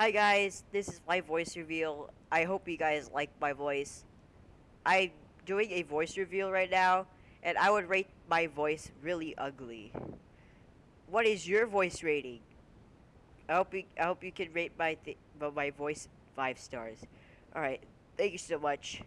Hi guys, this is my voice reveal. I hope you guys like my voice. I'm doing a voice reveal right now, and I would rate my voice really ugly. What is your voice rating? I hope you, I hope you can rate my th- my voice five stars. All right, thank you so much.